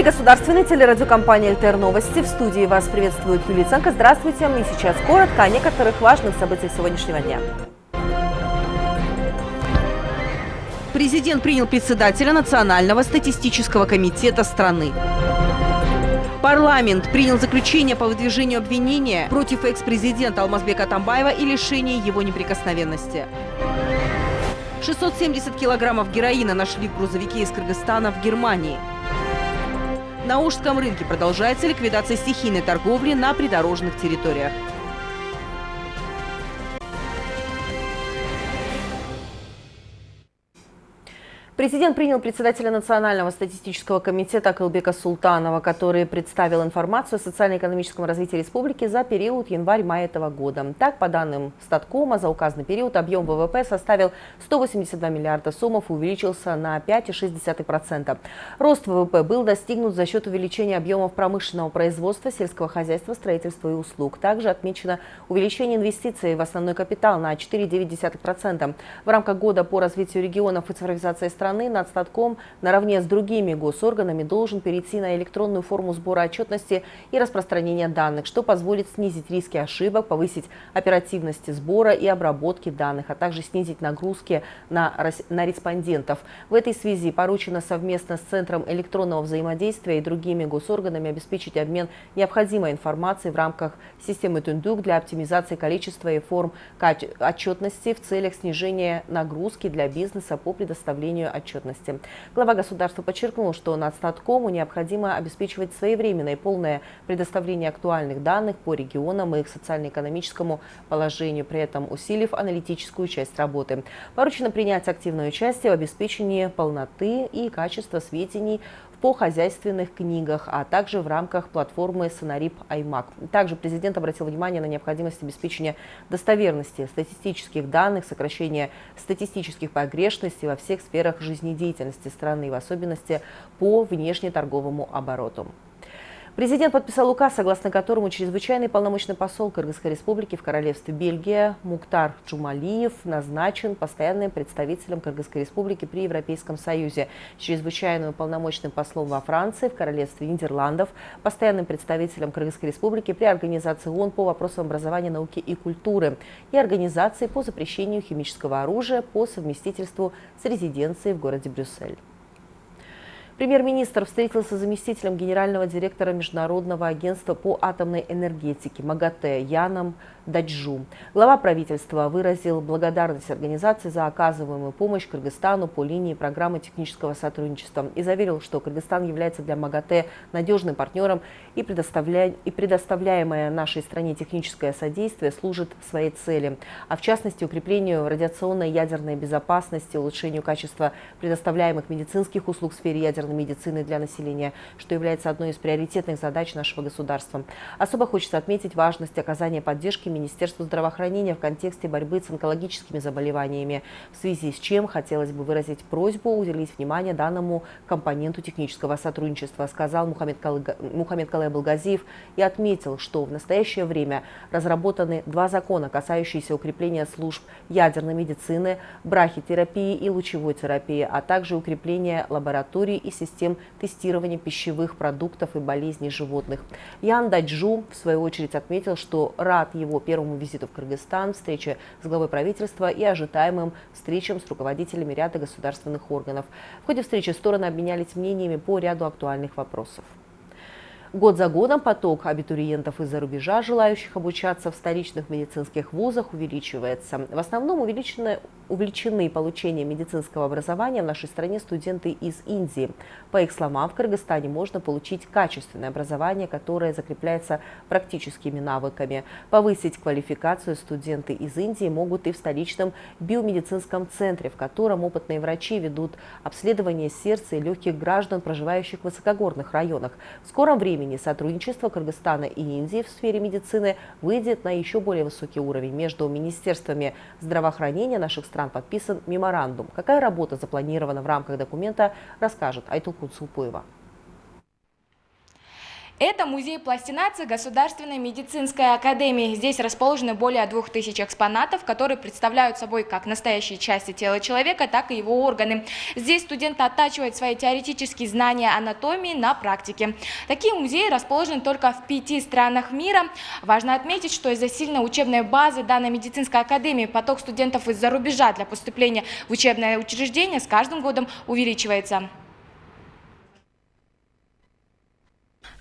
эфире государственной телерадиокомпании «ЛТР Новости». В студии вас приветствует Юлия Ценко. Здравствуйте. И сейчас коротко о некоторых важных событиях сегодняшнего дня. Президент принял председателя Национального статистического комитета страны. Парламент принял заключение по выдвижению обвинения против экс-президента Алмазбека Атамбаева и лишения его неприкосновенности. 670 килограммов героина нашли в грузовике из Кыргызстана в Германии. На Ужском рынке продолжается ликвидация стихийной торговли на придорожных территориях. Президент принял председателя Национального статистического комитета Акылбека Султанова, который представил информацию о социально-экономическом развитии республики за период январь-май этого года. Так, по данным Статкома, за указанный период объем ВВП составил 182 миллиарда сомов увеличился на 5,6%. Рост ВВП был достигнут за счет увеличения объемов промышленного производства, сельского хозяйства, строительства и услуг. Также отмечено увеличение инвестиций в основной капитал на 4,9%. В рамках года по развитию регионов и цифровизации страны страны Нацстатком наравне с другими госорганами должен перейти на электронную форму сбора отчетности и распространения данных, что позволит снизить риски ошибок, повысить оперативность сбора и обработки данных, а также снизить нагрузки на, на респондентов. В этой связи поручено совместно с Центром электронного взаимодействия и другими госорганами обеспечить обмен необходимой информацией в рамках системы Тундук для оптимизации количества и форм отчетности в целях снижения нагрузки для бизнеса по предоставлению отчетности. Глава государства подчеркнул, что Нацстаткому необходимо обеспечивать своевременное и полное предоставление актуальных данных по регионам и их социально-экономическому положению, при этом усилив аналитическую часть работы. Поручено принять активное участие в обеспечении полноты и качества сведений по хозяйственных книгах, а также в рамках платформы Сонарип Аймак. Также президент обратил внимание на необходимость обеспечения достоверности статистических данных, сокращения статистических погрешностей во всех сферах жизнедеятельности страны, в особенности по внешнеторговому обороту. Президент подписал указ, согласно которому чрезвычайный полномочный посол Кыргызской республики в Королевстве Бельгия Муктар Джумалиев назначен постоянным представителем Кыргызской республики при Европейском Союзе, чрезвычайным полномочным послом во Франции, в Королевстве Нидерландов, постоянным представителем Кыргызской республики при Организации ООН по вопросам образования, науки и культуры и Организации по запрещению химического оружия по совместительству с резиденцией в городе Брюссель. Премьер-министр встретился с заместителем генерального директора Международного агентства по атомной энергетике МАГАТЭ Яном Даджу. Глава правительства выразил благодарность организации за оказываемую помощь Кыргызстану по линии программы технического сотрудничества и заверил, что Кыргызстан является для МАГАТЭ надежным партнером и, предоставля... и предоставляемое нашей стране техническое содействие служит своей цели, а в частности укреплению радиационной ядерной безопасности, улучшению качества предоставляемых медицинских услуг в сфере ядерной ядерной медицины для населения, что является одной из приоритетных задач нашего государства. Особо хочется отметить важность оказания поддержки Министерству здравоохранения в контексте борьбы с онкологическими заболеваниями, в связи с чем хотелось бы выразить просьбу уделить внимание данному компоненту технического сотрудничества, сказал Мухаммед, Калыга... Мухаммед и отметил, что в настоящее время разработаны два закона, касающиеся укрепления служб ядерной медицины, брахитерапии и лучевой терапии, а также укрепления лабораторий и систем тестирования пищевых продуктов и болезней животных. Ян Даджу, в свою очередь, отметил, что рад его первому визиту в Кыргызстан, встрече с главой правительства и ожидаемым встречам с руководителями ряда государственных органов. В ходе встречи стороны обменялись мнениями по ряду актуальных вопросов. Год за годом поток абитуриентов из-за рубежа, желающих обучаться в столичных медицинских вузах, увеличивается. В основном увеличены, увлечены получением медицинского образования в нашей стране студенты из Индии. По их словам, в Кыргызстане можно получить качественное образование, которое закрепляется практическими навыками. Повысить квалификацию студенты из Индии могут и в столичном биомедицинском центре, в котором опытные врачи ведут обследование сердца и легких граждан, проживающих в высокогорных районах. В скором времени времени сотрудничество Кыргызстана и Индии в сфере медицины выйдет на еще более высокий уровень. Между министерствами здравоохранения наших стран подписан меморандум. Какая работа запланирована в рамках документа, расскажет Айтулкут Сулпуева. Это музей пластинации Государственной медицинской академии. Здесь расположены более 2000 экспонатов, которые представляют собой как настоящие части тела человека, так и его органы. Здесь студенты оттачивают свои теоретические знания анатомии на практике. Такие музеи расположены только в пяти странах мира. Важно отметить, что из-за сильной учебной базы данной медицинской академии поток студентов из-за рубежа для поступления в учебное учреждение с каждым годом увеличивается.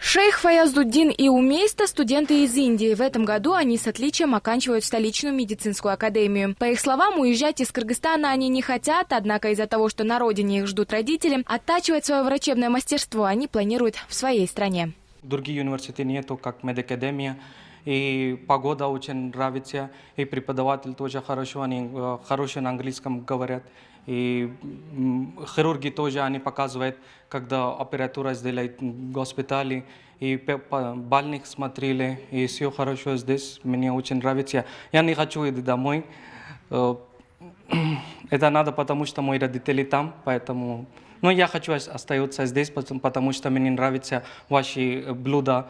Шейх Фаяздуддин и Умейста – студенты из Индии. В этом году они с отличием оканчивают столичную медицинскую академию. По их словам, уезжать из Кыргызстана они не хотят, однако из-за того, что на родине их ждут родители, оттачивать свое врачебное мастерство они планируют в своей стране. Другие университеты нету, как медакадемия. И погода очень нравится, и преподаватель тоже хорошо, они э, хорошо на английском говорят. И хирурги тоже они показывают, когда сделает в госпитале, и больных смотрели, и все хорошо здесь, мне очень нравится. Я не хочу идти домой. Э, это надо, потому что мои родители там, поэтому... Но я хочу остаться здесь, потому что мне нравятся ваши блюда,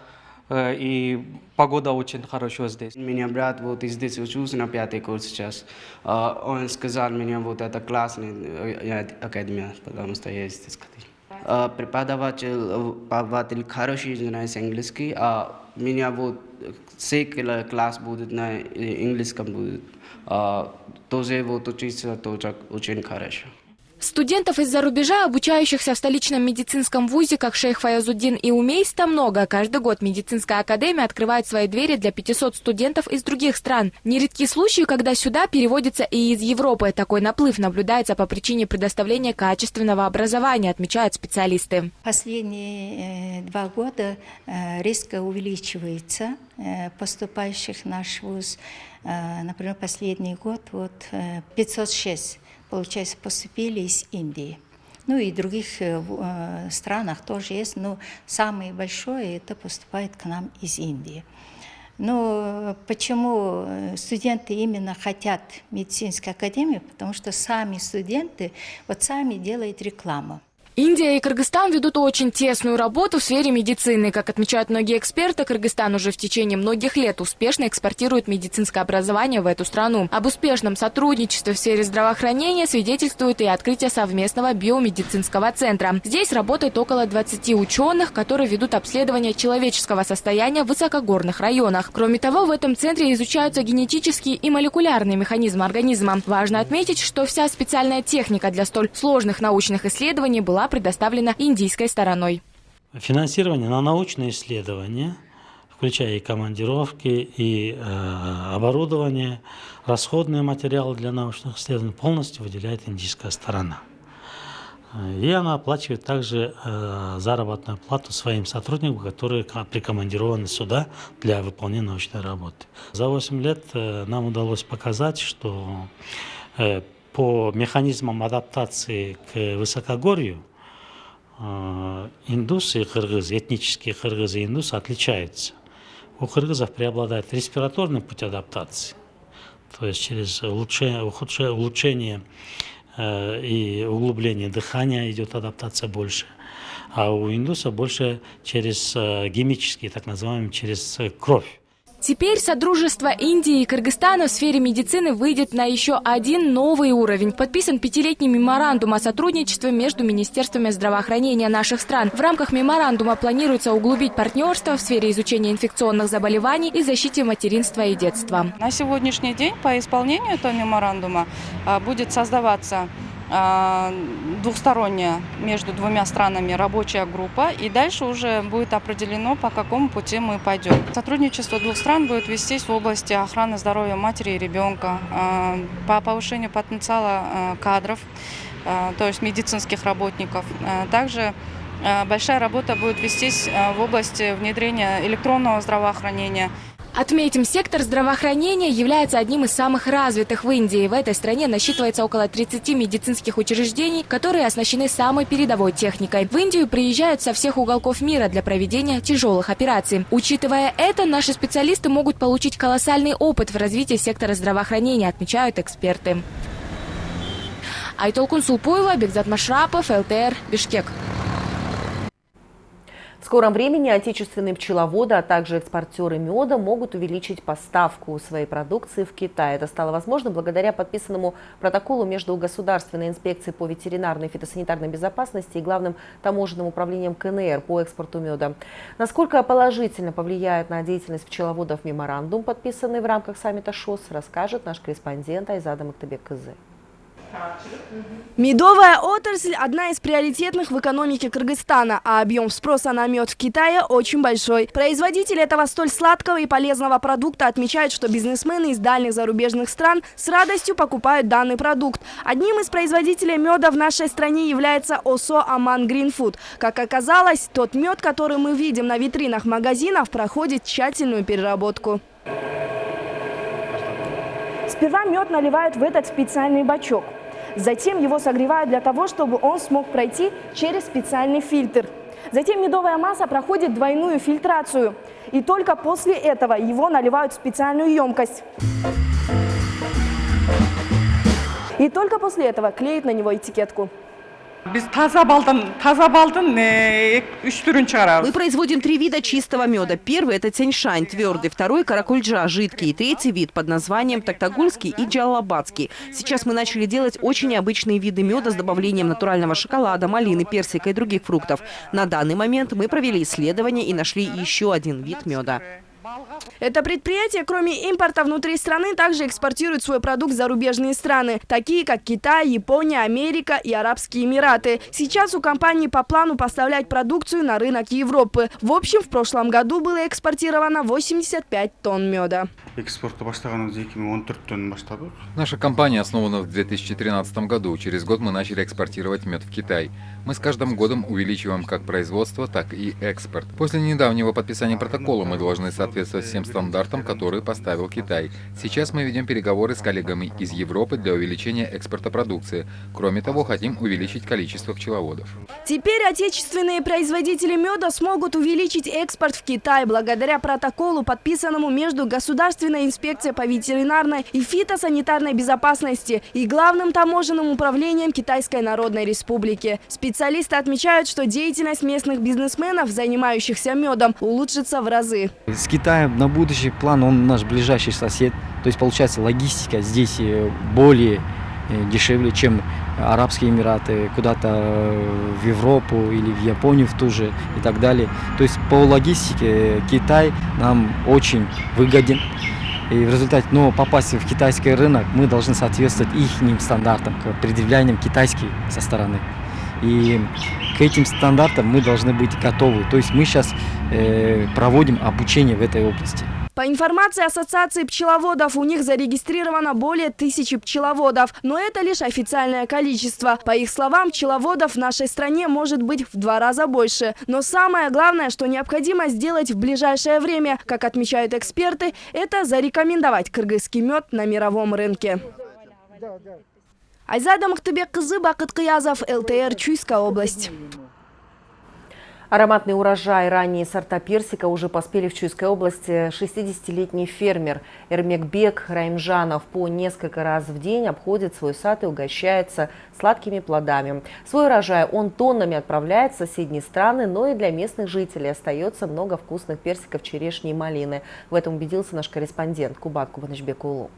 и погода очень хорошая здесь. У меня брат вот здесь учился на пятый курс сейчас. А, он сказал мне, вот это классная э, академия, потому что я здесь ходил. А, преподаватель, преподаватель хороший знает английский, а меня вот все класс будет на английском будет. А, тоже вот учиться тоже очень хорошо. Студентов из-за рубежа, обучающихся в столичном медицинском вузе, как шейх Фаязуддин и Умейста, много. Каждый год медицинская академия открывает свои двери для 500 студентов из других стран. Нередки случаи, когда сюда переводятся и из Европы. Такой наплыв наблюдается по причине предоставления качественного образования, отмечают специалисты. Последние э, два года э, резко увеличивается э, поступающих в наш вуз. Например, последний год вот 506 получается, поступили из Индии. Ну и других э, э, странах тоже есть, но самое большое это поступает к нам из Индии. Но почему э, студенты именно хотят медицинской академии? Потому что сами студенты вот сами делают рекламу. Индия и Кыргызстан ведут очень тесную работу в сфере медицины. Как отмечают многие эксперты, Кыргызстан уже в течение многих лет успешно экспортирует медицинское образование в эту страну. Об успешном сотрудничестве в сфере здравоохранения свидетельствует и открытие совместного биомедицинского центра. Здесь работает около 20 ученых, которые ведут обследование человеческого состояния в высокогорных районах. Кроме того, в этом центре изучаются генетические и молекулярные механизмы организма. Важно отметить, что вся специальная техника для столь сложных научных исследований была предоставлена индийской стороной. Финансирование на научные исследования, включая и командировки, и э, оборудование, расходные материалы для научных исследований, полностью выделяет индийская сторона. И она оплачивает также э, заработную плату своим сотрудникам, которые прикомандированы сюда для выполнения научной работы. За 8 лет э, нам удалось показать, что э, по механизмам адаптации к высокогорью а, индусы и кыргызы, этнические кыргызы и индусы отличаются. У кыргызов преобладает респираторный путь адаптации, то есть через улучшение, улучшение э, и углубление дыхания идет адаптация больше. А у индусов больше через э, гемические, так называемые, через э, кровь. Теперь Содружество Индии и Кыргызстана в сфере медицины выйдет на еще один новый уровень. Подписан пятилетний меморандум о сотрудничестве между Министерствами здравоохранения наших стран. В рамках меморандума планируется углубить партнерство в сфере изучения инфекционных заболеваний и защите материнства и детства. На сегодняшний день по исполнению этого меморандума а, будет создаваться а, двухсторонняя между двумя странами рабочая группа, и дальше уже будет определено, по какому пути мы пойдем. Сотрудничество двух стран будет вестись в области охраны здоровья матери и ребенка, а, по повышению потенциала а, кадров, то есть медицинских работников. Также большая работа будет вестись в области внедрения электронного здравоохранения. Отметим, сектор здравоохранения является одним из самых развитых в Индии. В этой стране насчитывается около 30 медицинских учреждений, которые оснащены самой передовой техникой. В Индию приезжают со всех уголков мира для проведения тяжелых операций. Учитывая это, наши специалисты могут получить колоссальный опыт в развитии сектора здравоохранения, отмечают эксперты. Айтолкун Сулпуева, Бекзат Машрапов, ЛТР, Бишкек. Скором времени отечественные пчеловоды, а также экспортеры меда могут увеличить поставку своей продукции в Китай. Это стало возможно благодаря подписанному протоколу между Государственной инспекцией по ветеринарной и фитосанитарной безопасности и Главным таможенным управлением КНР по экспорту меда. Насколько положительно повлияет на деятельность пчеловодов меморандум, подписанный в рамках саммита ШОС, расскажет наш корреспондент Айзада Мактабек Кызы. Медовая отрасль – одна из приоритетных в экономике Кыргызстана, а объем спроса на мед в Китае очень большой. Производители этого столь сладкого и полезного продукта отмечают, что бизнесмены из дальних зарубежных стран с радостью покупают данный продукт. Одним из производителей меда в нашей стране является ОСО «Аман Гринфуд». Как оказалось, тот мед, который мы видим на витринах магазинов, проходит тщательную переработку. Сперва мед наливают в этот специальный бачок. Затем его согревают для того, чтобы он смог пройти через специальный фильтр. Затем медовая масса проходит двойную фильтрацию. И только после этого его наливают в специальную емкость. И только после этого клеят на него этикетку. Мы производим три вида чистого меда. Первый – это тяньшань, твердый. Второй – каракульджа, жидкий. И третий вид под названием токтагульский и джалабадский. Сейчас мы начали делать очень необычные виды меда с добавлением натурального шоколада, малины, персика и других фруктов. На данный момент мы провели исследование и нашли еще один вид меда. Это предприятие, кроме импорта внутри страны, также экспортирует свой продукт в зарубежные страны, такие как Китай, Япония, Америка и Арабские Эмираты. Сейчас у компании по плану поставлять продукцию на рынок Европы. В общем, в прошлом году было экспортировано 85 тонн меда. Наша компания основана в 2013 году. Через год мы начали экспортировать мед в Китай. Мы с каждым годом увеличиваем как производство, так и экспорт. После недавнего подписания протокола мы должны соответствовать всем стандартам, которые поставил Китай. Сейчас мы ведем переговоры с коллегами из Европы для увеличения экспорта продукции. Кроме того, хотим увеличить количество пчеловодов. Теперь отечественные производители меда смогут увеличить экспорт в Китай благодаря протоколу, подписанному между Государственной инспекцией по ветеринарной и фитосанитарной безопасности и Главным таможенным управлением Китайской Народной Республики. Специалисты отмечают, что деятельность местных бизнесменов, занимающихся медом, улучшится в разы. С Китаем на будущий план он наш ближайший сосед. То есть получается логистика здесь э, более э, дешевле, чем Арабские Эмираты, куда-то э, в Европу или в Японию в ту же и так далее. То есть по логистике Китай нам очень выгоден. И в результате, но попасть в китайский рынок мы должны соответствовать их стандартам, предъявлениям китайских со стороны. И к этим стандартам мы должны быть готовы. То есть мы сейчас э, проводим обучение в этой области. По информации Ассоциации пчеловодов, у них зарегистрировано более тысячи пчеловодов. Но это лишь официальное количество. По их словам, пчеловодов в нашей стране может быть в два раза больше. Но самое главное, что необходимо сделать в ближайшее время, как отмечают эксперты, это зарекомендовать кыргызский мед на мировом рынке. Айзада Мактыбек кызы, Бакыт Кыязов, ЛТР, Чуйская область. Ароматный урожай, ранние сорта персика уже поспели в Чуйской области. 60-летний фермер Эрмекбек Раймжанов по несколько раз в день обходит свой сад и угощается сладкими плодами. Свой урожай он тоннами отправляет в соседние страны, но и для местных жителей остается много вкусных персиков, черешни и малины. В этом убедился наш корреспондент Кубат Кубанычбек Улу.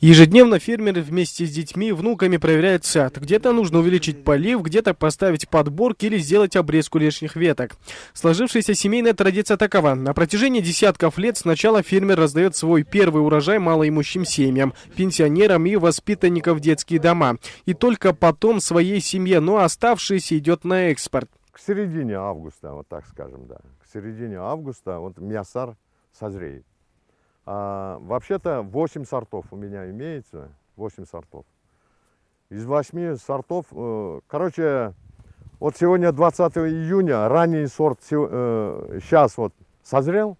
Ежедневно фермеры вместе с детьми и внуками проверяют сад. Где-то нужно увеличить полив, где-то поставить подборки или сделать обрезку лишних веток. Сложившаяся семейная традиция такова. На протяжении десятков лет сначала фермер раздает свой первый урожай малоимущим семьям, пенсионерам и воспитанникам в детские дома. И только потом своей семье, но оставшиеся идет на экспорт. К середине августа, вот так скажем, да. К середине августа вот мясар созреет. А, Вообще-то 8 сортов у меня имеется, 8 сортов. Из 8 сортов, э, короче, вот сегодня 20 июня, ранний сорт э, сейчас вот созрел.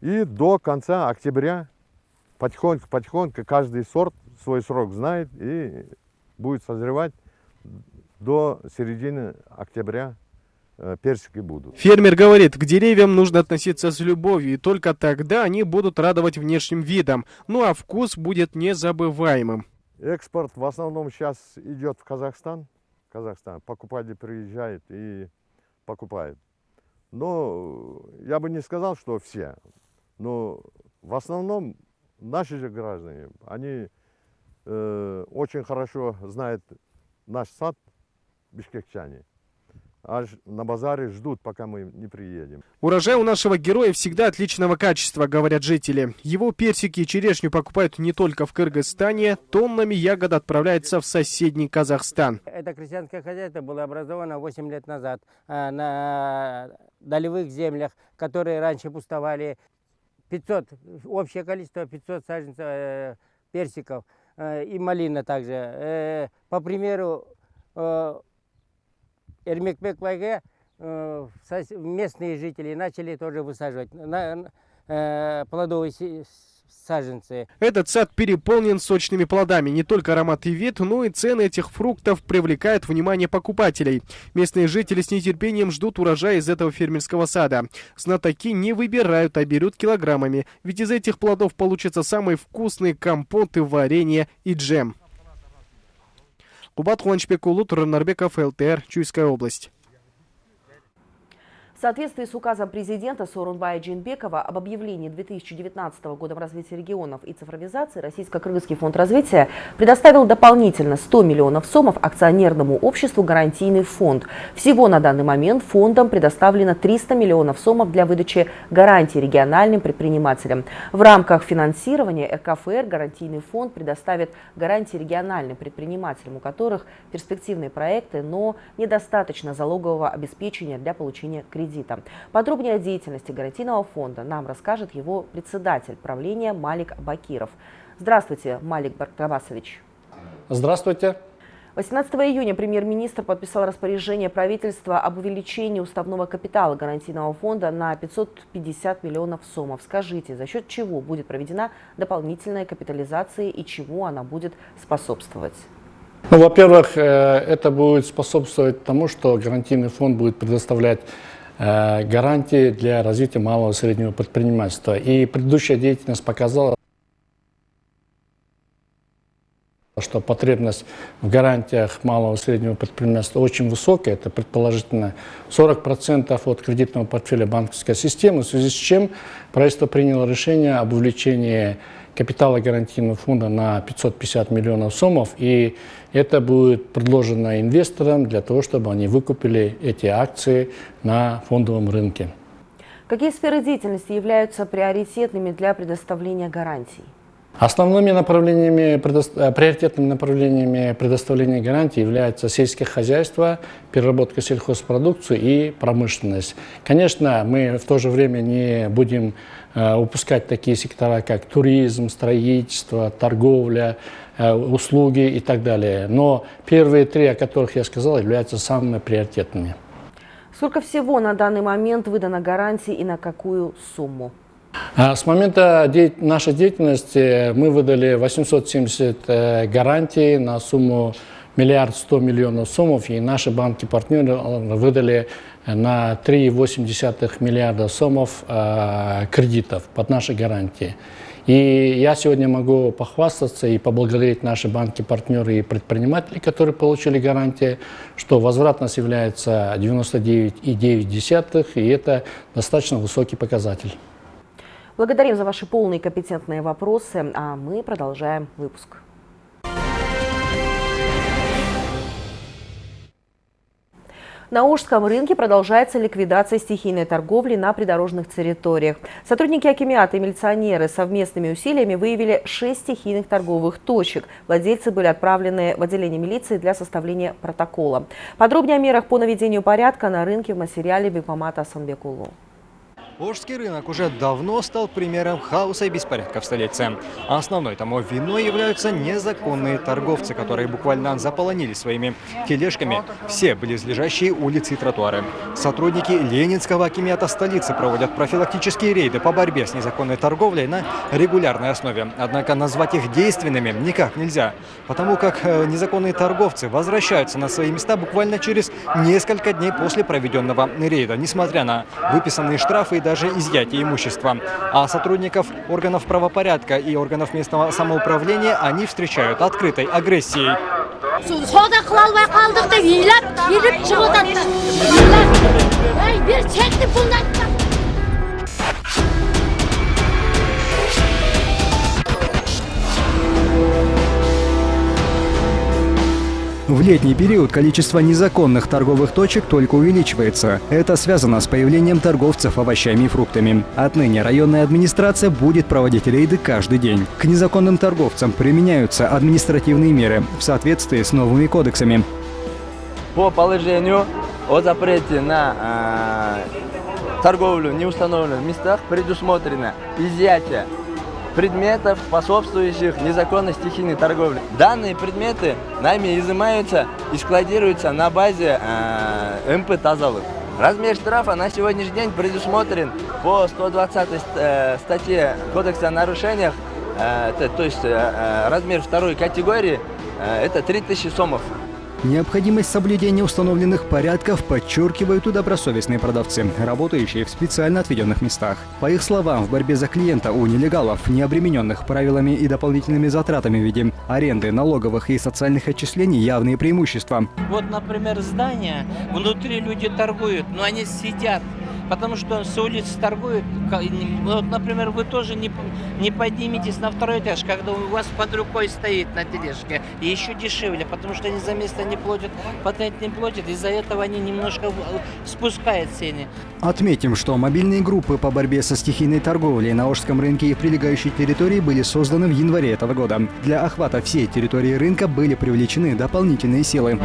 И до конца октября потихоньку-потихоньку каждый сорт свой срок знает и будет созревать до середины октября персики будут. Фермер говорит, к деревьям нужно относиться с любовью, и только тогда они будут радовать внешним видом, ну а вкус будет незабываемым. Экспорт в основном сейчас идет в Казахстан. Казахстан. Покупатель приезжает и покупают. Но я бы не сказал, что все. Но в основном наши же граждане, они э, очень хорошо знают наш сад, бишкекчане. Аж на базаре ждут, пока мы не приедем. Урожай у нашего героя всегда отличного качества, говорят жители. Его персики и черешню покупают не только в Кыргызстане, тоннами ягод отправляется в соседний Казахстан. Это крестьянское хозяйство было образовано 8 лет назад а, на долевых землях, которые раньше пустовали. 500, общее количество 500 саженцев э, персиков э, и малина также. Э, по примеру, Эрмекбек местные жители начали тоже высаживать плодовые саженцы. Этот сад переполнен сочными плодами. Не только аромат и вид, но и цены этих фруктов привлекают внимание покупателей. Местные жители с нетерпением ждут урожая из этого фермерского сада. Знатоки не выбирают, а берут килограммами. Ведь из этих плодов получатся самые вкусные компоты, варенье и джем. Кубат Хуанчбекулу, Туранарбеков, ЛТР, Чуйская область. В соответствии с указом президента Сорунбая Джинбекова об объявлении 2019 года развития регионов и цифровизации Российско-Кыргызский фонд развития предоставил дополнительно 100 миллионов сомов акционерному обществу «Гарантийный фонд». Всего на данный момент фондом предоставлено 300 миллионов сомов для выдачи гарантий региональным предпринимателям. В рамках финансирования РКФР «Гарантийный фонд» предоставит гарантии региональным предпринимателям, у которых перспективные проекты, но недостаточно залогового обеспечения для получения кредита кредита. Подробнее о деятельности гарантийного фонда нам расскажет его председатель правления Малик Бакиров. Здравствуйте, Малик Баркабасович. Здравствуйте. 18 июня премьер-министр подписал распоряжение правительства об увеличении уставного капитала гарантийного фонда на 550 миллионов сомов. Скажите, за счет чего будет проведена дополнительная капитализация и чему она будет способствовать? Ну, во-первых, э, это будет способствовать тому, что гарантийный фонд будет предоставлять гарантии для развития малого и среднего предпринимательства. И предыдущая деятельность показала, что потребность в гарантиях малого и среднего предпринимательства очень высокая, это предположительно 40% от кредитного портфеля банковской системы, в связи с чем правительство приняло решение об увеличении капитала гарантийного фонда на 550 миллионов сомов, и это будет предложено инвесторам для того, чтобы они выкупили эти акции на фондовом рынке. Какие сферы деятельности являются приоритетными для предоставления гарантий? Основными направлениями, э, приоритетными направлениями предоставления гарантий являются сельское хозяйство, переработка сельхозпродукции и промышленность. Конечно, мы в то же время не будем э, упускать такие сектора, как туризм, строительство, торговля, э, услуги и так далее. Но первые три, о которых я сказал, являются самыми приоритетными. Сколько всего на данный момент выдано гарантий и на какую сумму? А с момента нашей деятельности мы выдали 870 э, гарантий на сумму миллиард сто миллионов сомов, и наши банки-партнеры э, выдали на 3,8 миллиарда сомов э, кредитов под наши гарантии. И я сегодня могу похвастаться и поблагодарить наши банки-партнеры и предприниматели, которые получили гарантии, что возвратность является 99,9, и это достаточно высокий показатель. Благодарим за ваши полные компетентные вопросы, а мы продолжаем выпуск. На Ужском рынке продолжается ликвидация стихийной торговли на придорожных территориях. Сотрудники Акимиата и милиционеры совместными усилиями выявили шесть стихийных торговых точек. Владельцы были отправлены в отделение милиции для составления протокола. Подробнее о мерах по наведению порядка на рынке в материале Бекмамата Асанбекулу. Волжский рынок уже давно стал примером хаоса и беспорядка в столице. Основной тому виной являются незаконные торговцы, которые буквально заполонили своими тележками все близлежащие улицы и тротуары. Сотрудники Ленинского акимиата столицы проводят профилактические рейды по борьбе с незаконной торговлей на регулярной основе. Однако назвать их действенными никак нельзя, потому как э, незаконные торговцы возвращаются на свои места буквально через несколько дней после проведенного рейда, несмотря на выписанные штрафы и даже изъятие имущества. А сотрудников органов правопорядка и органов местного самоуправления они встречают открытой агрессией. В летний период количество незаконных торговых точек только увеличивается. Это связано с появлением торговцев овощами и фруктами. Отныне районная администрация будет проводить рейды каждый день. К незаконным торговцам применяются административные меры в соответствии с новыми кодексами. По положению о запрете на э, торговлю в неустановленных местах предусмотрено изъятие предметов, способствующих незаконной стихийной торговле. Данные предметы нами изымаются и складируются на базе э, МП «Тазалык». Размер штрафа на сегодняшний день предусмотрен по 120 э, статье Кодекса о нарушениях, э, то, то есть э, э, размер второй категории, э, это 3000 сомов. Необходимость соблюдения установленных порядков подчеркивают и добросовестные продавцы, работающие в специально отведенных местах. По их словам, в борьбе за клиента у нелегалов, не обремененных правилами и дополнительными затратами в виде аренды, налоговых и социальных отчислений, явные преимущества. Вот, например, здание, внутри люди торгуют, но они сидят потому что с улицы торгуют. Вот, например, вы тоже не, не подниметесь на второй этаж, когда у вас под рукой стоит на тележке. И еще дешевле, потому что они за место не платят, патент не платят, из-за этого они немножко спускают цены. Отметим, что мобильные группы по борьбе со стихийной торговлей на Ожском рынке и прилегающей территории были созданы в январе этого года. Для охвата всей территории рынка были привлечены дополнительные силы.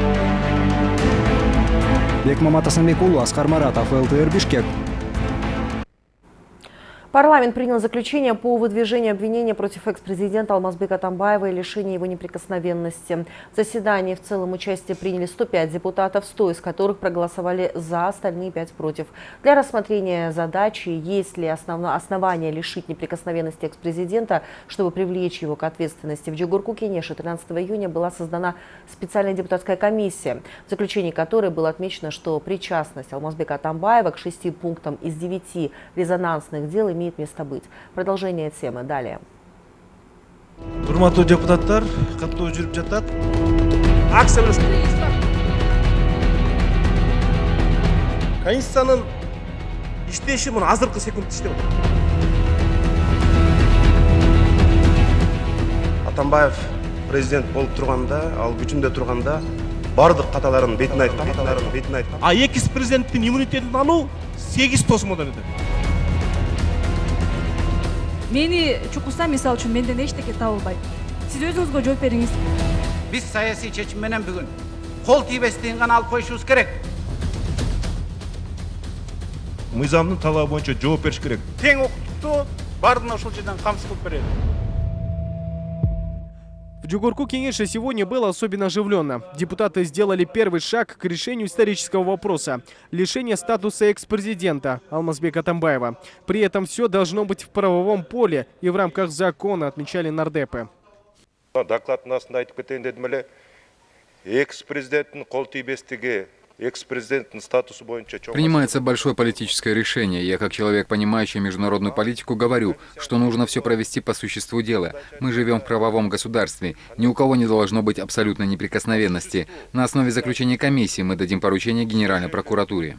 Бекмамат Асанбекулу, Асхар Маратов, ЛТР Бишкек. Парламент принял заключение по выдвижению обвинения против экс-президента Алмазбека Тамбаева и лишения его неприкосновенности. В заседании в целом участие приняли 105 депутатов, 100 из которых проголосовали за, остальные 5 против. Для рассмотрения задачи, есть ли основно, основания лишить неприкосновенности экс-президента, чтобы привлечь его к ответственности, в Джугурку Кенеше 13 июня была создана специальная депутатская комиссия, в заключении которой было отмечено, что причастность Алмазбека Тамбаева к шести пунктам из девяти резонансных дел имеет имеет место быть. Продолжение темы. Далее. урматтуу депутаттар каттоо жүрүп жатат акция конституциянын иштеши мына азыркы секундта иштеп атат атамбаев президент болуп турганда ал күчүндө турганда баардык каталарын бетин айтты каталарын бетин айтты а экс президенттин иммунитетин алуу сегиз тосмодон өтөт мени чукуса мисалы үчүн менден эчтеке табылбайт сиз өзүңүзгө жооп бериңиз биз саясий чечим менен бүгүн кол тийбестигин гана алып коюшубуз керек мыйзамдын талабы боюнча жооп бериш керек тең укуктукту баардыгына ушул жерден камсыз кылып берели В Джугурку Кенеша сегодня было особенно оживленно. Депутаты сделали первый шаг к решению исторического вопроса – лишения статуса экс-президента Алмазбека Тамбаева. При этом все должно быть в правовом поле и в рамках закона, отмечали нардепы. Докладын астында айтып кетейін дедім эле экс-президенттің қол тибестігі экс-президенттің статусы боюнча Принимается большое политическое решение. Я, как человек, понимающий международную политику, говорю, что нужно все провести по существу дела. Мы живем в правовом государстве. Ни у кого не должно быть абсолютной неприкосновенности. На основе заключения комиссии мы дадим поручение Генеральной прокуратуре.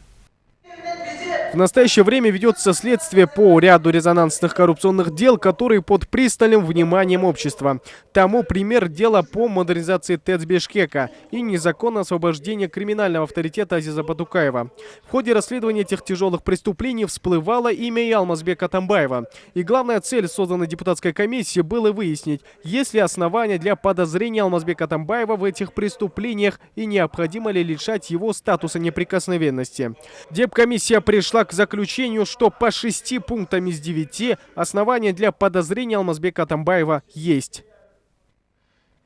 В настоящее время ведется следствие по ряду резонансных коррупционных дел, которые под пристальным вниманием общества. Тому пример дела по модернизации ТЭЦ Бишкека и незаконное освобождение криминального авторитета Азиза Батукаева. В ходе расследования этих тяжелых преступлений всплывало имя Ялмазбека Тамбаева. И главная цель созданной депутатской комиссии было выяснить, есть ли основания для подозрения Алмазбека Тамбаева в этих преступлениях и необходимо ли лишать его статуса неприкосновенности. Депкомиссия пришла к заключению, что по шести пунктам из девяти основания для подозрения Алмазбека Атамбаева есть.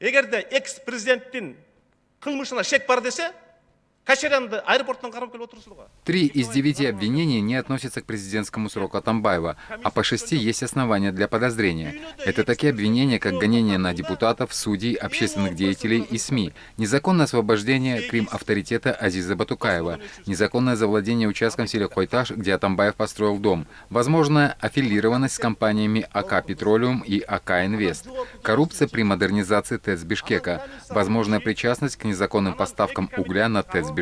эгерде экс президенттин кылмышына шек бар десе Три из девяти обвинений не относятся к президентскому сроку Атамбаева, а по шести есть основания для подозрения. Это такие обвинения, как гонение на депутатов, судей, общественных деятелей и СМИ, незаконное освобождение Крим авторитета Азиза Батукаева, незаконное завладение участком в селе Хойташ, где Атамбаев построил дом, возможная аффилированность с компаниями АК Петролиум и АК Инвест, коррупция при модернизации ТЭЦ Бишкека, возможная причастность к незаконным поставкам угля на ТЭЦ Бишкека.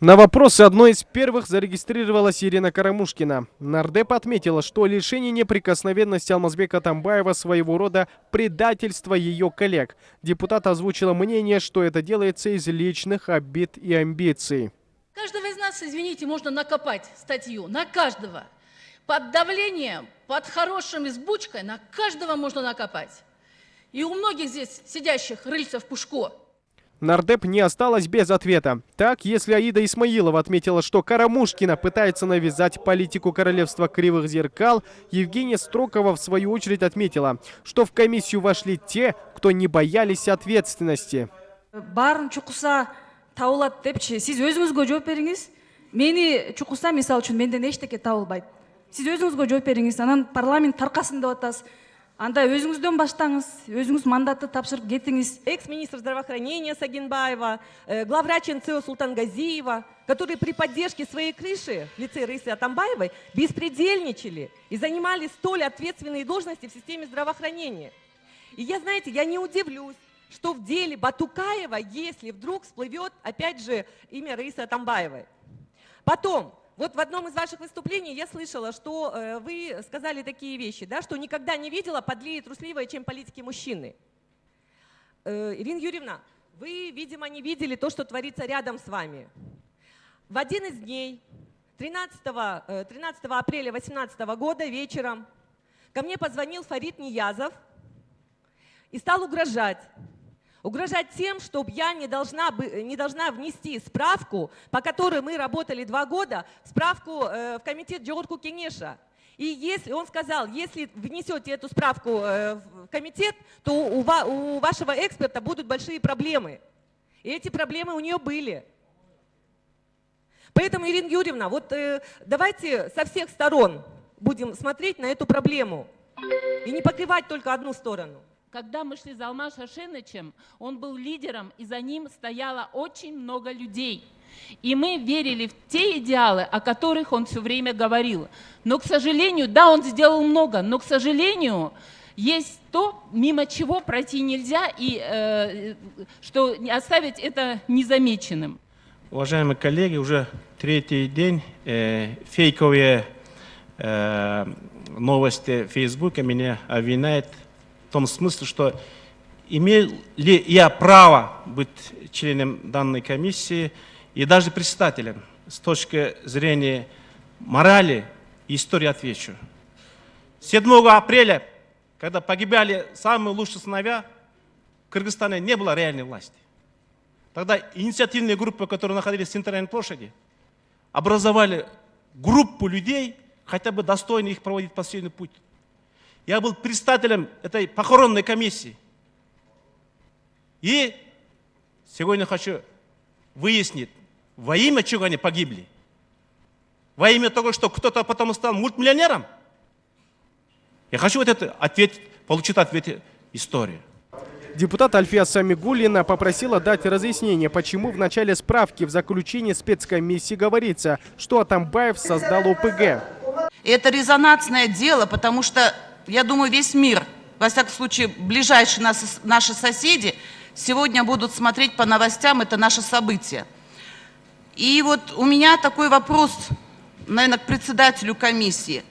На вопросы одной из первых зарегистрировалась Ирина Карамушкина. Нардеп отметила, что лишение неприкосновенности Алмазбека Тамбаева своего рода предательство ее коллег. Депутат озвучила мнение, что это делается из личных обид и амбиций. Каждого из нас, извините, можно накопать статью, на каждого. Под давлением, под хорошим избучкой на каждого можно накопать. И у многих здесь сидящих рыльцев пушко. Нардеп не осталась без ответа. Так, если Аида Исмаилова отметила, что Карамушкина пытается навязать политику королевства кривых зеркал, Евгения Строкова в свою очередь отметила, что в комиссию вошли те, кто не боялись ответственности. баарын чукуса табылат депчи. Сиз өзүңүзгө жооп бериңиз? Мени чукуса мисалы үчүн менден эчтеке табылбайт сиз өзүңүзгө жооп бериңиз? Анан парламент таркасын деп анда өзүңүздөн баштаңыз өзүңүз мандатты тапшырып кетиңиз экс министр здравоохранения сагинбаева э, главврач нцо султангазиева которые при поддержке своей крыши в лице рыси атамбаевой беспредельничали и занимали столь ответственные должности в системе здравоохранения. И я знаете я не удивлюсь что в деле Батукаева, если вдруг всплывет, опять же, имя Раисы Атамбаевой. Потом, вот в одном из ваших выступлений я слышала, что э, вы сказали такие вещи, да, что никогда не видела подлее трусливое, чем политики мужчины. Э, Ирина Юрьевна, вы, видимо, не видели то, что творится рядом с вами. В один из дней, 13, 13 э, апреля 2018 года вечером, ко мне позвонил Фарид Ниязов и стал угрожать. Угрожать тем, чтобы я не должна, не должна внести справку, по которой мы работали два года, справку э, в комитет Джорку Кенеша. И если он сказал, если внесете эту справку э, в комитет, то у, у вашего эксперта будут большие проблемы. И эти проблемы у нее были. Поэтому, Ирина Юрьевна, вот э, давайте со всех сторон будем смотреть на эту проблему и не покрывать только одну сторону. Когда мы шли за Алмаз Шашенычем, он был лидером, и за ним стояло очень много людей. И мы верили в те идеалы, о которых он все время говорил. Но, к сожалению, да, он сделал много, но, к сожалению, есть то, мимо чего пройти нельзя, и э, что оставить это незамеченным. Уважаемые коллеги, уже третий день э, фейковые э, новости в Фейсбуке меня обвиняют в том смысле, что имею ли я право быть членом данной комиссии и даже председателем с точки зрения морали и истории отвечу. 7 апреля, когда погибали самые лучшие сыновья, в Кыргызстане не было реальной власти. Тогда инициативные группы, которые находились в центральной площади, образовали группу людей, хотя бы достойно их проводить последний путь. Я был председателем этой похоронной комиссии. И сегодня хочу выяснить, во имя чего они погибли. Во имя того, что кто-то потом стал мультмиллионером. Я хочу вот это ответ, получить ответ истории. Депутат Альфия Самигулина попросила дать разъяснение, почему в начале справки в заключении спецкомиссии говорится, что Атамбаев создал ОПГ. Это резонансное дело, потому что я думаю, весь мир, во всяком случае, ближайшие нас, наши соседи, сегодня будут смотреть по новостям это наше событие. И вот у меня такой вопрос, наверное, к председателю комиссии.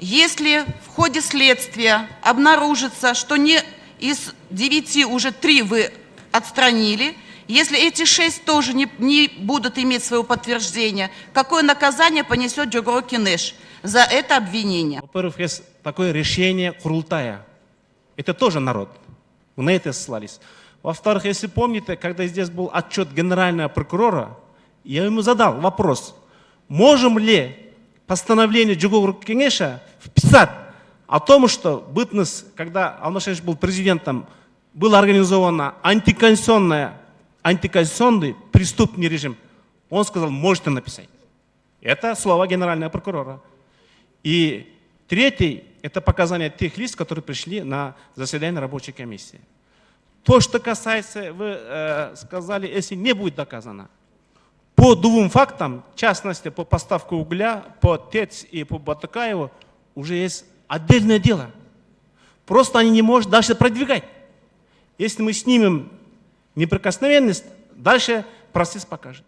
Если в ходе следствия обнаружится, что не из девяти уже три вы отстранили, если эти шесть тоже не, не будут иметь своего подтверждения, какое наказание понесет Джогро Кинеш за это обвинение? Во-первых, есть такое решение Курултая. Это тоже народ. На это ссылались. Во-вторых, если помните, когда здесь был отчет генерального прокурора, я ему задал вопрос, можем ли постановление Джугур Кенеша вписать о том, что бытность, когда Алмашевич был президентом, было организовано антиконституционное, антиконституционный преступный режим. Он сказал, можете написать. Это слова генерального прокурора. И третий это показания тех лиц, которые пришли на заседание рабочей комиссии. То, что касается, вы э, сказали, если не будет доказано, по двум фактам, в частности, по поставке угля, по ТЭЦ и по Батакаеву, уже есть отдельное дело. Просто они не могут дальше продвигать. Если мы снимем неприкосновенность, дальше процесс покажет.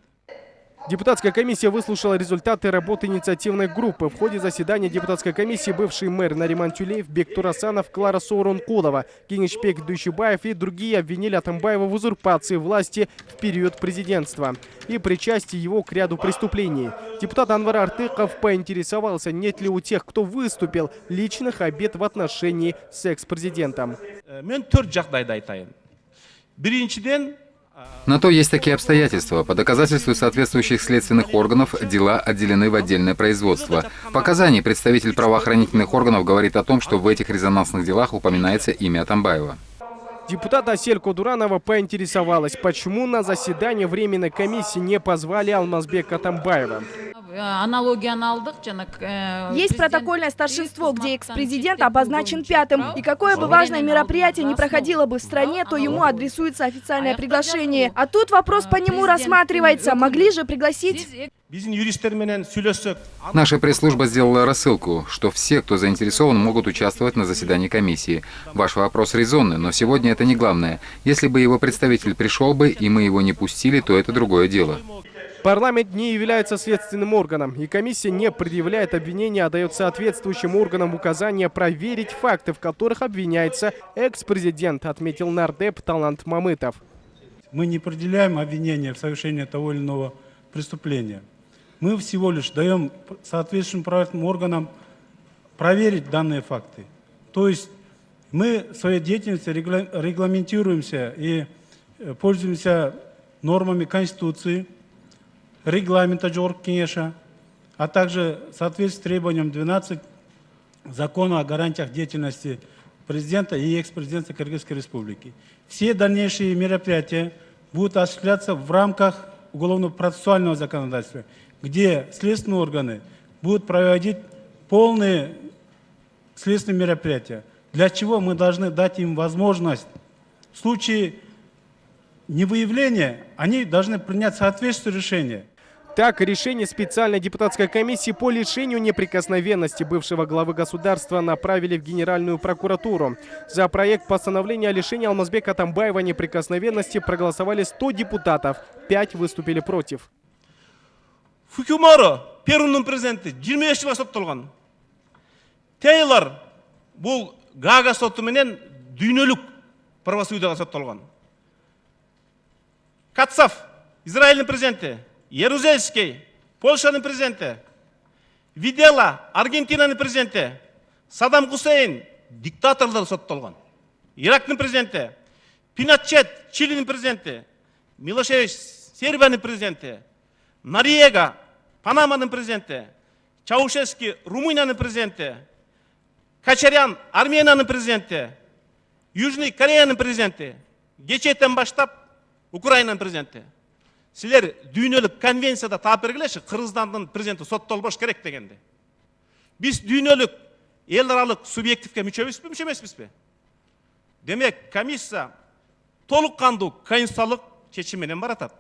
Депутатская комиссия выслушала результаты работы инициативной группы. В ходе заседания депутатской комиссии бывший мэр Нариман Тюлеев, Бек Турасанов, Клара Соурункулова, Кенишпек Дuyшибаев и другие обвинили Атамбаева в узурпации власти в период президентства и причастии его к ряду преступлений. Депутат Анвар Артыков поинтересовался, нет ли у тех, кто выступил, личных обид в отношении с экс-президентом. На то есть такие обстоятельства. По доказательству соответствующих следственных органов дела отделены в отдельное производство. В представитель правоохранительных органов говорит о том, что в этих резонансных делах упоминается имя Атамбаева. Депутат Асель Кудуранова поинтересовалась, почему на заседание Временной комиссии не позвали Алмазбека Атамбаева. Э, Есть протокольное старшинство, где экс-президент обозначен пятым. И какое бы важное мероприятие не проходило бы в стране, то ему адресуется официальное приглашение. А тут вопрос по нему рассматривается. Могли же пригласить... Наша пресс-служба сделала рассылку, что все, кто заинтересован, могут участвовать на заседании комиссии. Ваш вопрос резонный, но сегодня это не главное. Если бы его представитель пришел бы, и мы его не пустили, то это другое дело. Парламент не является следственным органом, и комиссия не предъявляет обвинения, а дает соответствующим органам указания проверить факты, в которых обвиняется экс-президент, отметил нардеп Талант Мамытов. Мы не определяем обвинения в совершении того или иного преступления. Мы всего лишь даем соответствующим правительным органам проверить данные факты. То есть мы в своей деятельности регламентируемся и э, пользуемся нормами Конституции, регламента Джорг Кенеша, а также в требованием 12 закона о гарантиях деятельности президента и экс-президента Кыргызской Республики. Все дальнейшие мероприятия будут осуществляться в рамках уголовно-процессуального законодательства, где следственные органы будут проводить полные следственные мероприятия. Для чего мы должны дать им возможность в случае невыявления, они должны принять соответствующее решение. Так, решение специальной депутатской комиссии по лишению неприкосновенности бывшего главы государства направили в Генеральную прокуратуру. За проект постановления о лишении Алмазбека Тамбаева неприкосновенности проголосовали 100 депутатов, 5 выступили против. фукиморо Перуның президенти жыйырма беш жылга тейлор бул Гага соту менен дүйнөлүк правосудияга соттолгон кацав израилдин президенти ярузельский польшанын президенти видела аргентинанын президенти Садам хусейн диктаторлор соттолгон ирактын президенти Пиначет, чилинин президенти милошевич сербиянын президенти нариега Панаманың президенті, Чаушевский, Румынияның президенті, Качарян, Арменияның президенті, Южный Кореяның президенті, кечеден баштап Украинаның президенті силер дүйнөлүк конвенцияда таап бергилечи кыргызстандын президенти соттолбош керек дегенди биз дүйнөлүк эл аралык субъективге мүчөбүзбү мүчө эмеспизби демек комиссия толук кандуу конституциялык чечим менен баратат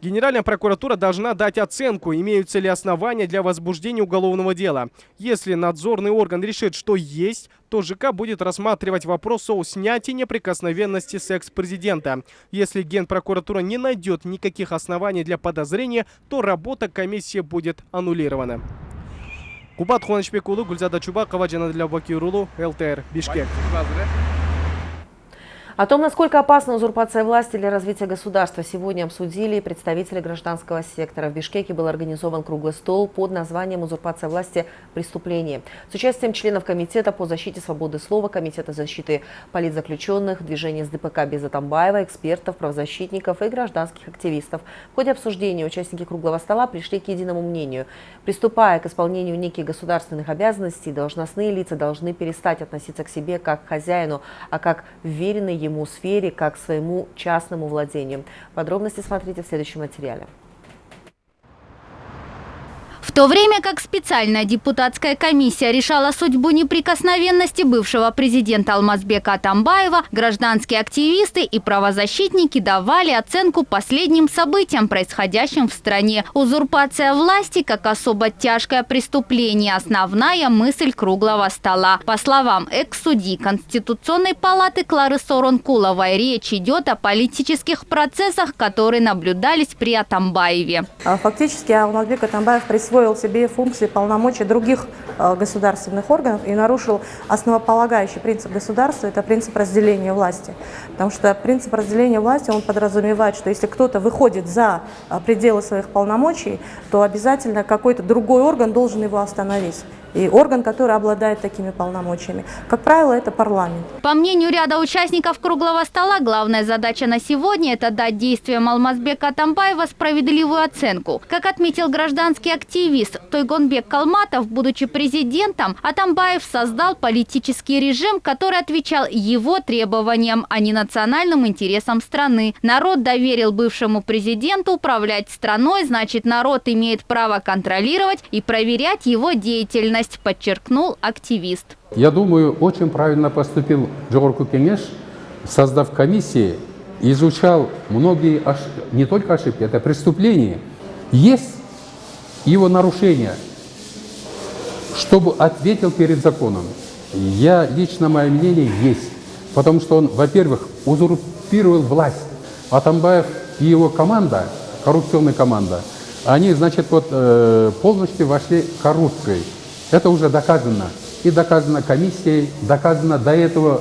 Генеральная прокуратура должна дать оценку, имеются ли основания для возбуждения уголовного дела. Если надзорный орган решит, что есть, то ЖК будет рассматривать вопрос о снятии неприкосновенности с экс-президента. Если Генпрокуратура не найдет никаких оснований для подозрения, то работа комиссии будет аннулирована. Кубат Хуанышбекулу, Гульзада Чубакова, Джанадля Бакирулу, ЛТР, Бишкек. О том, насколько опасна узурпация власти для развития государства, сегодня обсудили представители гражданского сектора. В Бишкеке был организован круглый стол под названием «Узурпация власти. Преступление» с участием членов Комитета по защите свободы слова, Комитета защиты политзаключенных, движения СДПК без Атамбаева, экспертов, правозащитников и гражданских активистов. В ходе обсуждения участники круглого стола пришли к единому мнению. Приступая к исполнению неких государственных обязанностей, должностные лица должны перестать относиться к себе как к хозяину, а как веренный ему сфере, как своему частному владению. Подробности смотрите в следующем материале. То время как специальная депутатская комиссия решала судьбу неприкосновенности бывшего президента Алмазбека Атамбаева, гражданские активисты и правозащитники давали оценку последним событиям, происходящим в стране. Узурпация власти как особо тяжкое преступление – основная мысль круглого стола. По словам экс-судьи Конституционной палаты Клары Соронкуловой, речь идет о политических процессах, которые наблюдались при Атамбаеве. А фактически Алмазбек Атамбаев присвоил себе функции полномочий других э, государственных органов и нарушил основополагающий принцип государства – это принцип разделения власти. Потому что принцип разделения власти, он подразумевает, что если кто-то выходит за э, пределы своих полномочий, то обязательно какой-то другой орган должен его остановить и орган, который обладает такими полномочиями. Как правило, это парламент. По мнению ряда участников круглого стола, главная задача на сегодня – это дать действиям Алмазбека Атамбаева справедливую оценку. Как отметил гражданский активист Тойгонбек Калматов, будучи президентом, Атамбаев создал политический режим, который отвечал его требованиям, а не национальным интересам страны. Народ доверил бывшему президенту управлять страной, значит народ имеет право контролировать и проверять его деятельность деятельность, подчеркнул активист. Я думаю, очень правильно поступил Джорку Кенеш, создав комиссии, изучал многие, не только ошибки, это преступления. Есть его нарушения, чтобы ответил перед законом. Я, лично мое мнение, есть. Потому что он, во-первых, узурпировал власть. Атамбаев и его команда, коррупционная команда, они, значит, вот э, полностью вошли коррупцией. Это уже доказано. И доказано комиссией, доказано до этого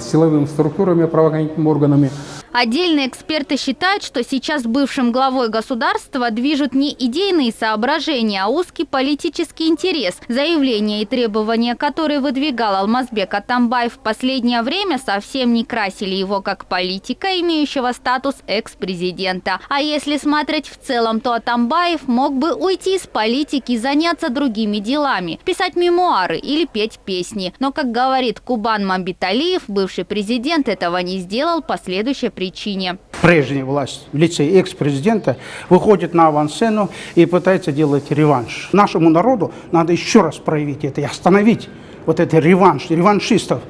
силовыми структурами, правоохранительными органами. Отдельные эксперты считают, что сейчас бывшим главой государства движут не идейные соображения, а узкий политический интерес. Заявления и требования, которые выдвигал Алмазбек Атамбаев в последнее время, совсем не красили его как политика, имеющего статус экс-президента. А если смотреть в целом, то Атамбаев мог бы уйти из политики и заняться другими делами, писать мемуары или петь песни. Но, как говорит Кубан Мамбиталиев, бывший президент этого не сделал по следующей причине. Прежняя власть в лице экс-президента выходит на авансцену и пытается делать реванш. Нашему народу надо еще раз проявить это и остановить вот этот реванш, реваншистов.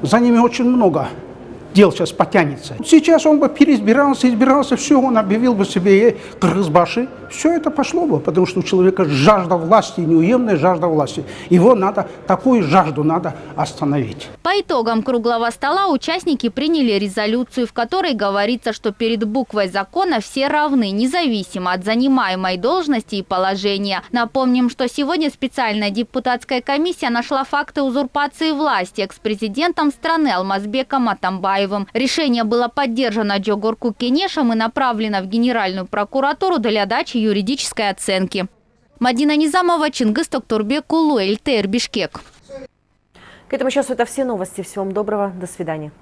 За ними очень много дел сейчас потянется. Сейчас он бы переизбирался, избирался, все, он объявил бы себе Кыргызбаши, все это пошло бы, потому что у человека жажда власти, неуемная жажда власти. Его надо, такую жажду надо остановить. По итогам круглого стола участники приняли резолюцию, в которой говорится, что перед буквой закона все равны, независимо от занимаемой должности и положения. Напомним, что сегодня специальная депутатская комиссия нашла факты узурпации власти экс-президентом страны Алмазбеком Атамбаевым. Решение было поддержано Джогорку Кенешем и направлено в Генеральную прокуратуру для дачи юридической оценки. Мадина Низамова, Чингис Токтурбек, Улуэль, ТР Бишкек. К этому часу это все новости. Всего вам доброго. До свидания.